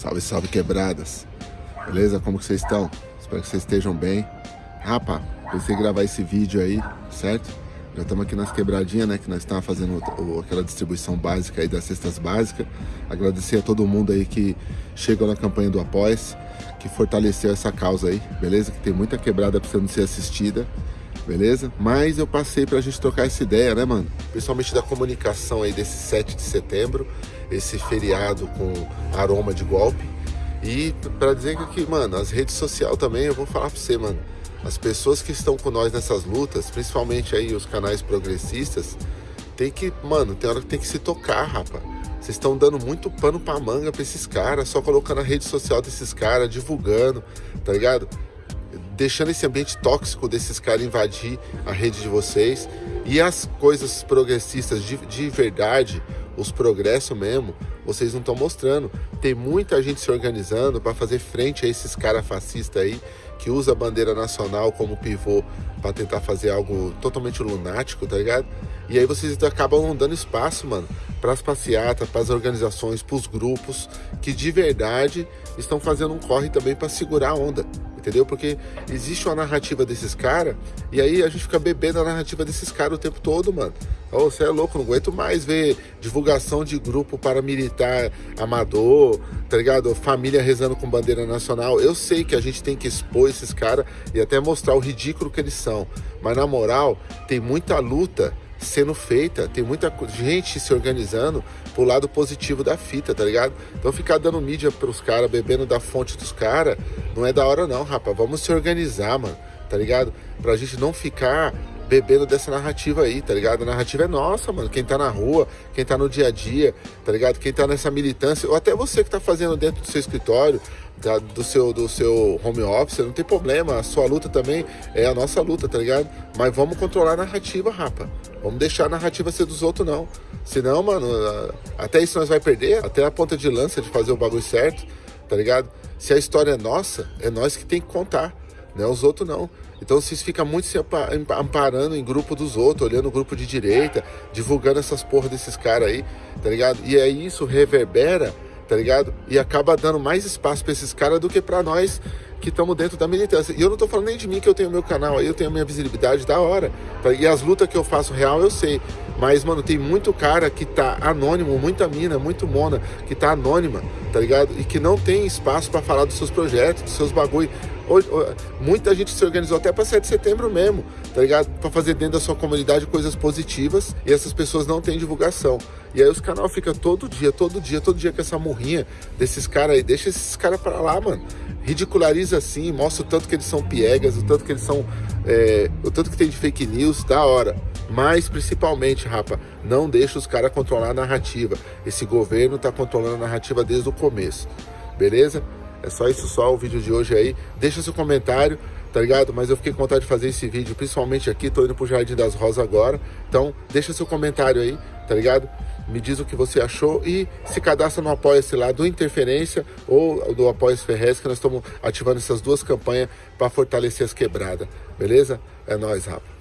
Salve, salve quebradas. Beleza? Como que vocês estão? Espero que vocês estejam bem. Rapa, pensei em gravar esse vídeo aí, certo? Já estamos aqui nas quebradinhas, né? Que nós estamos fazendo o, aquela distribuição básica aí das cestas básicas. Agradecer a todo mundo aí que chegou na campanha do Após, que fortaleceu essa causa aí, beleza? Que tem muita quebrada precisando ser assistida, beleza? Mas eu passei pra gente trocar essa ideia, né, mano? Principalmente da comunicação aí desse 7 de setembro esse feriado com aroma de golpe. E para dizer que, mano, as redes sociais também, eu vou falar para você, mano, as pessoas que estão com nós nessas lutas, principalmente aí os canais progressistas, tem que, mano, tem hora que tem que se tocar, rapaz. Vocês estão dando muito pano pra manga pra esses caras, só colocando a rede social desses caras, divulgando, tá ligado? Deixando esse ambiente tóxico desses caras invadir a rede de vocês. E as coisas progressistas de, de verdade, os progressos mesmo, vocês não estão mostrando. Tem muita gente se organizando para fazer frente a esses caras fascistas aí, que usa a bandeira nacional como pivô para tentar fazer algo totalmente lunático, tá ligado? E aí vocês acabam não dando espaço, mano, para as passeatas, para as organizações, para os grupos que de verdade estão fazendo um corre também para segurar a onda entendeu? Porque existe uma narrativa desses caras e aí a gente fica bebendo a narrativa desses caras o tempo todo, mano. Oh, você é louco, não aguento mais ver divulgação de grupo paramilitar amador, tá ligado? Família rezando com bandeira nacional. Eu sei que a gente tem que expor esses caras e até mostrar o ridículo que eles são. Mas na moral, tem muita luta sendo feita, tem muita gente se organizando pro lado positivo da fita, tá ligado? Então ficar dando mídia pros caras, bebendo da fonte dos caras, não é da hora não, rapaz. Vamos se organizar, mano, tá ligado? Pra gente não ficar bebendo dessa narrativa aí, tá ligado? A narrativa é nossa, mano. Quem tá na rua, quem tá no dia a dia, tá ligado? Quem tá nessa militância, ou até você que tá fazendo dentro do seu escritório, da, do, seu, do seu home office, não tem problema. A sua luta também é a nossa luta, tá ligado? Mas vamos controlar a narrativa, rapa. Vamos deixar a narrativa ser dos outros, não. Senão, mano, até isso nós vai perder, até a ponta de lança de fazer o bagulho certo, tá ligado? Se a história é nossa, é nós que tem que contar, não é os outros não. Então vocês ficam muito se amparando em grupo dos outros, olhando o grupo de direita, divulgando essas porra desses caras aí, tá ligado? E aí isso reverbera tá ligado? E acaba dando mais espaço para esses caras do que para nós que estamos dentro da militância. E eu não tô falando nem de mim que eu tenho meu canal aí, eu tenho minha visibilidade da hora. Tá? E as lutas que eu faço real eu sei. Mas, mano, tem muito cara que tá anônimo, muita mina, muito mona, que tá anônima, tá ligado? E que não tem espaço para falar dos seus projetos, dos seus bagulho. Muita gente se organizou até para 7 de setembro mesmo, tá ligado? Para fazer dentro da sua comunidade coisas positivas e essas pessoas não têm divulgação. E aí os canal fica todo dia, todo dia, todo dia com essa morrinha desses caras aí. Deixa esses caras para lá, mano. Ridiculariza assim, mostra o tanto que eles são piegas, o tanto que eles são. É, o tanto que tem de fake news, da hora. Mas principalmente, rapa, não deixa os caras controlar a narrativa. Esse governo tá controlando a narrativa desde o começo. Beleza? É só isso só o vídeo de hoje aí. Deixa seu comentário, tá ligado? Mas eu fiquei com vontade de fazer esse vídeo, principalmente aqui, tô indo pro Jardim das Rosas agora. Então, deixa seu comentário aí, tá ligado? Me diz o que você achou e se cadastra no Apoia-se lá do Interferência ou do Apoia-se Ferrez, que nós estamos ativando essas duas campanhas para fortalecer as quebradas, beleza? É nóis, rapa.